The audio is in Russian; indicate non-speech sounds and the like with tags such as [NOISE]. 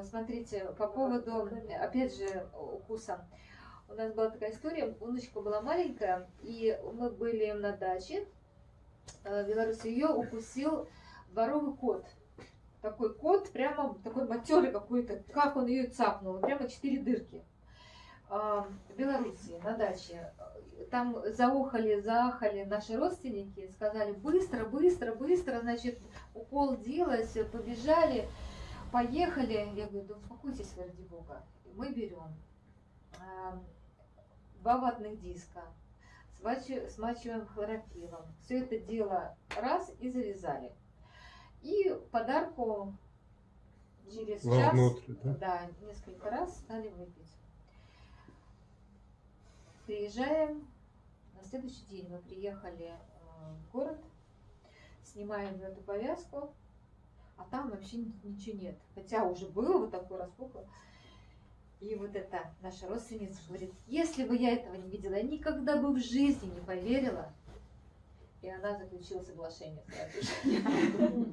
э, смотрите, по поводу, опять же, укуса. У нас была такая история, Уночка была маленькая, и мы были на даче э, в Беларуси, ее укусил дворовый кот. Такой кот, прямо такой матерый какой-то, как он ее цапнул, прямо четыре дырки. А, в Беларуси на даче. Там заухали, заахали наши родственники, сказали быстро, быстро, быстро, значит, укол делать, побежали, поехали. Я говорю, да успокойтесь, ради бога. Мы берем а, два ватных диска, смачиваем хлорофилом. Все это дело раз и завязали. И подарку через Вовнутрь, час, да? да, несколько раз стали выпить. Приезжаем, на следующий день мы приехали э, в город, снимаем эту повязку, а там вообще ничего нет. Хотя уже было вот такое распухло. И вот это наша родственница говорит, если бы я этого не видела, я никогда бы в жизни не поверила. И она заключила соглашение же. [LAUGHS]